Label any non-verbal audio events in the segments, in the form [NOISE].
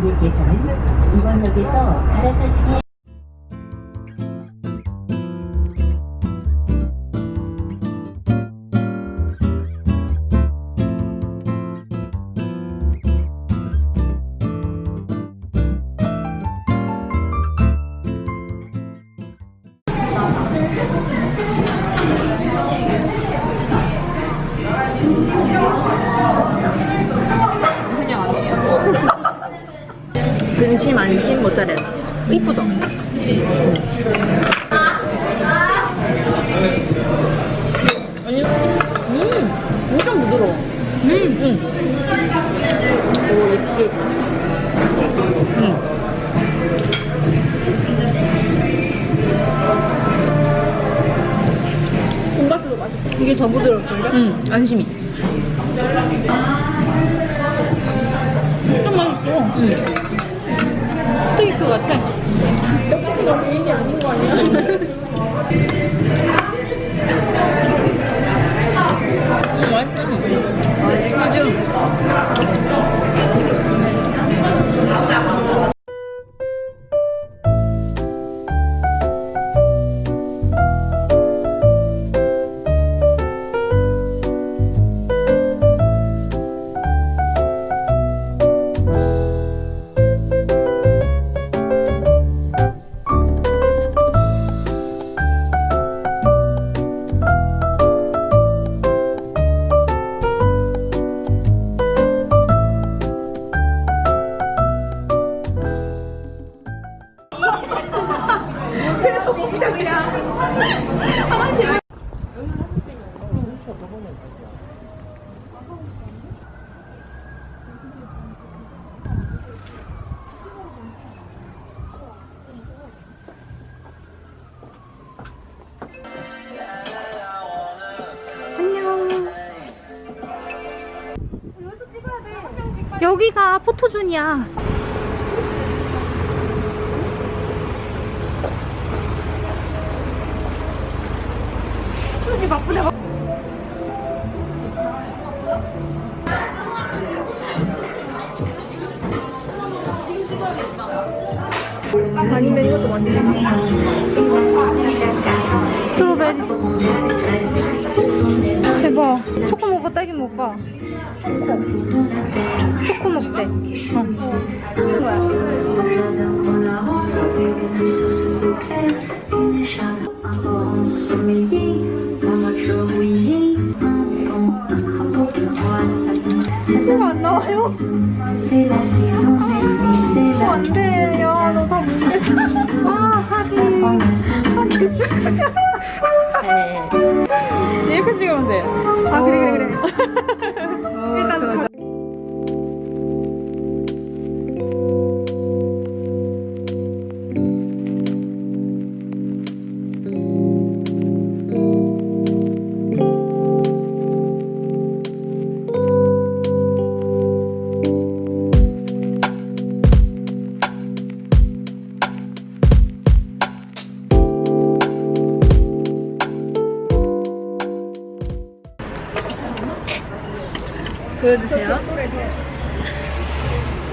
고객께서는 이번역에서 갈아타시기 안심 모짜렐라 이쁘다. 아니 음 엄청 부드러워. 음음. 오 예쁘게. 음. 돈가스도 맛있어. 이게 더 부드럽던데? 응 안심이. 좀 맛있어. 응 스테이크 같아 떡볶이 너무 얘기 아닌 거 아니야? 여기가 포토존이야. 아니면 이것도 맛있겠다. 스트로베리 대박. 초코 먹어 딸기 먹어. 초코 먹재 어. 초코가 안 나와요? 어, 안 돼. 야, 너다 모르겠어. 와 사기 이렇게 찍으면 돼. 아, 그래, 그래, 그래. 일단 좋아 좋아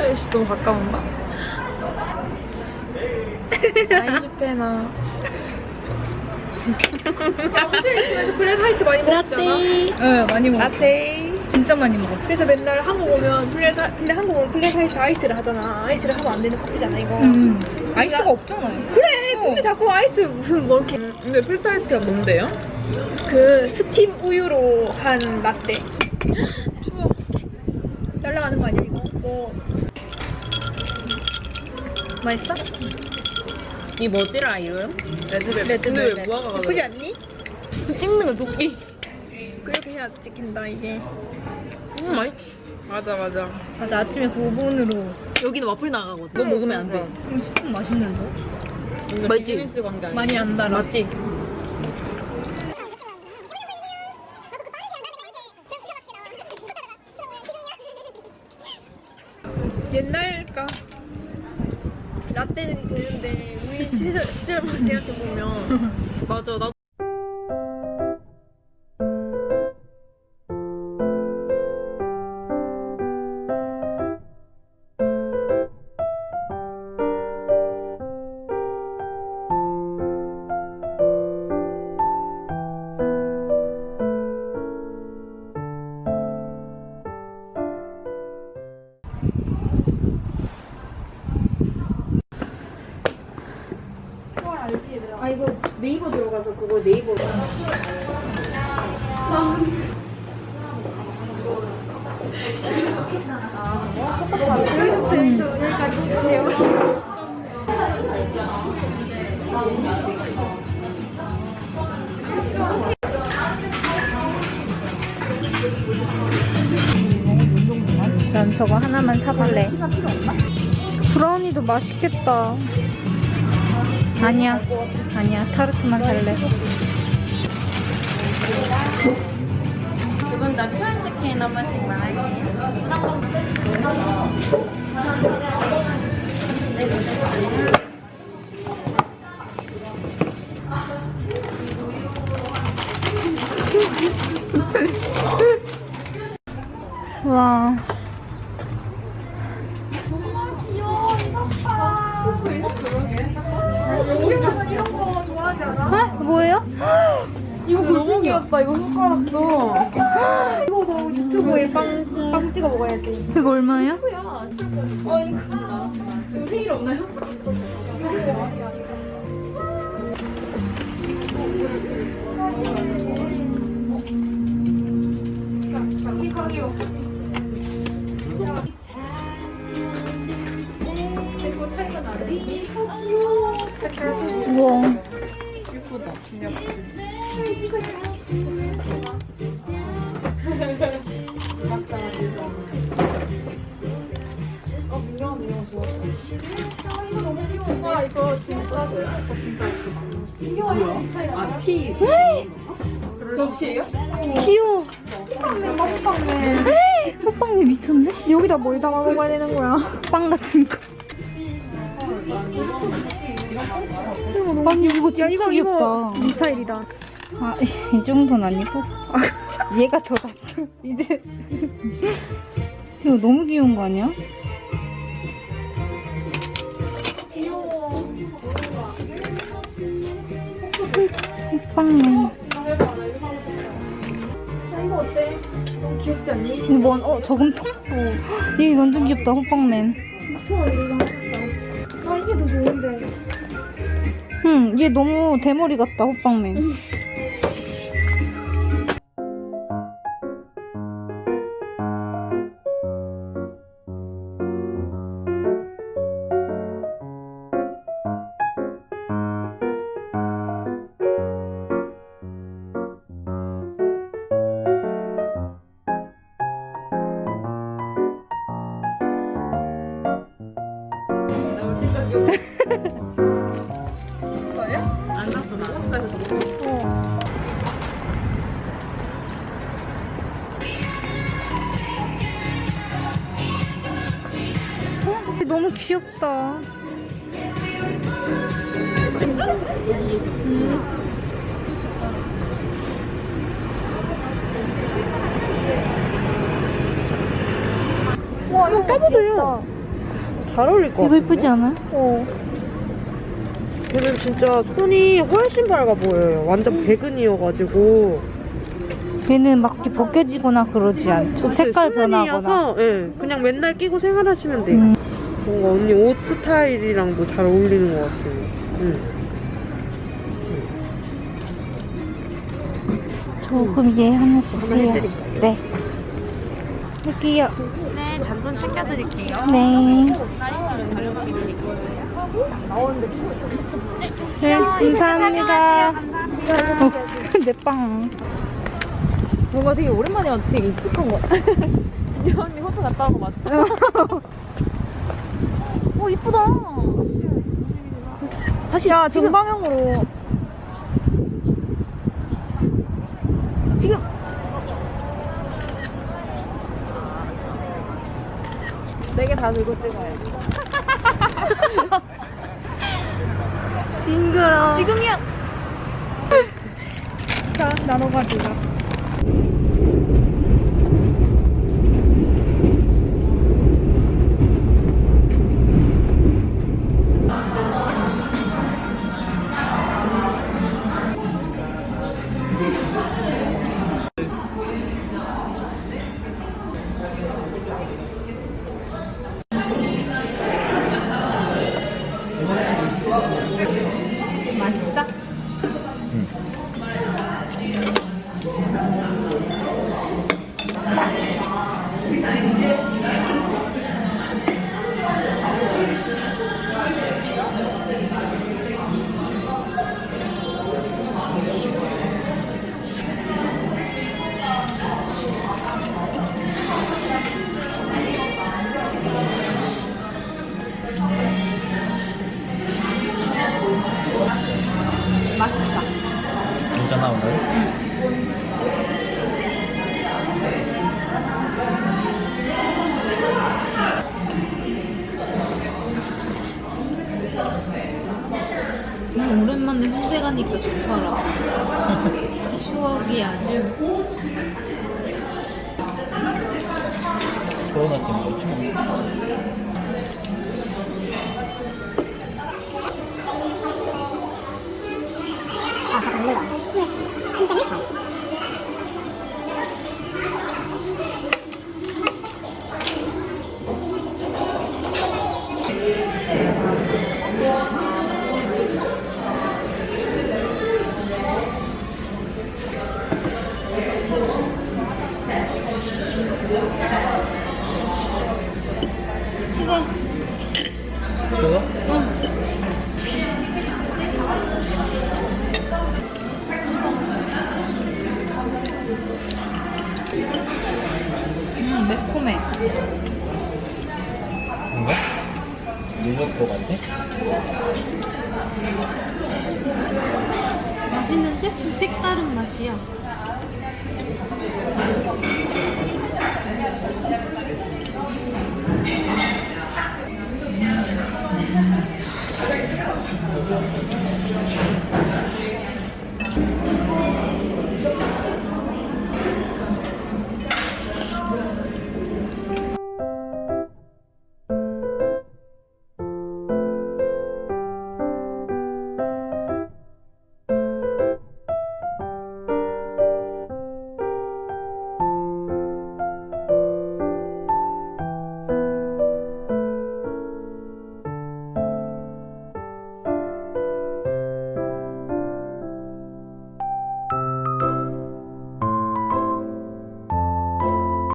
아이씨, 너무 가까운가? 아인슈페너. 야, 호주에 있으면서 flat white 많이 먹었잖아. 응 많이 먹었어 라떼. 진짜 많이 먹었어 그래서 맨날 한국 오면 flat whi- 근데 한국 오면 flat white 아이스를 하잖아. 아이스를 하면 안 되는 커피잖아, 이거. 음. 아이스가 없잖아요 그래, 어. 근데 자꾸 아이스 무슨 뭐 이렇게 근데 flat white가 뭔데요? 그 스팀 우유로 한 라떼. 추워. 날라가는 거 아니야 이거? 뭐 맛있어? 이 뭐지라 이름? 레드벨벳. 레드벨벳. 무화과가 예쁘지 않니? 찍는 거 도끼. 그렇게 해야 찍힌다 이게. 음, 맛있. 맞아 맞아. 맞아 아침에 9분으로 여기는 와플 나가거든. 너 먹으면 안 돼. 이거 스푼 맛있는데? 아니야. 많이 안 달아 맞지? 보면 [LAUGHS] 맞아 나. 네이버. 난 저거 하나만 사볼래. 브라우니도 맛있겠다. 아니야. 아니야. 타르트만 살래. 두분 다 프렌치킨 한 번씩만 할게요. 와. 이런 거 좋아하지 않아? 어? 뭐예요? 이거 너무 귀엽다. 이거 손가락도. 이거 너 유튜브에 빵, 빵 찍어 먹어야지. 그거 얼마예요? 세일 없나요? 이거 와, 이거 진짜. 이거 진짜 나. 아 티. 접시예요? 귀여워. 호빵맨, 호빵맨. 호빵이 미쳤네? 여기다 뭘 담아 먹어야 되는 거야? 빵 같은 거. 아니 이거 진짜 야, 이거, 귀엽다. 이거 네 스타일이다. 아, 이 정도는 아니고. [LAUGHS] 얘가 더 낫다. 이제. 이거 너무 귀여운 거 아니야? 야, 이거 어때? 너무 귀엽지 않니? 이거 뭔, 어, 저금통? 어. 얘 완전 귀엽다, 호빵맨. 2,000원 이거 하겠다. 아, 이게 더 좋은데. 응, 얘 너무 대머리 같다, 호빵맨. 안. 얘 너무 귀엽다. 와, 이거 까보세요. 잘 어울릴 것 이거 같아. 예쁘지 않아요? 어. 걔는 진짜 손이 훨씬 밝아 보여요. 완전 백은이어가지고. 얘는 막 이렇게 벗겨지거나 그러지 않죠. 색깔 변하거나. 예, 그냥 맨날 끼고 생활하시면 돼요. 음. 뭔가 언니 옷 스타일이랑도 잘 어울리는 것 같아요. 응. 저 그럼 얘 하나 주세요. 네. 여기요. 네, 잔돈 챙겨드릴게요. 네. 네, 감사합니다. 어, [LAUGHS] 내 빵. 뭔가 되게 오랜만에 와서 되게 익숙한 거 같아. [LAUGHS] 이 언니 호주 갔다 온거 맞죠? 오, 이쁘다. 다시, 야, 정방향으로. 지금. 네 개 다 들고 찍어야지. 지금이야! [LAUGHS] 자, 나눠 가지고. 괜찮아 오늘? 음, 오랜만에 홍대 가니까 좋더라. [LAUGHS] 추억이 아주. 코로나 때문에 그렇지 뭐. 그거? 음, 매콤해. 뭔가? 리조또 같아? 맛있는데? 좀 색다른 맛이야.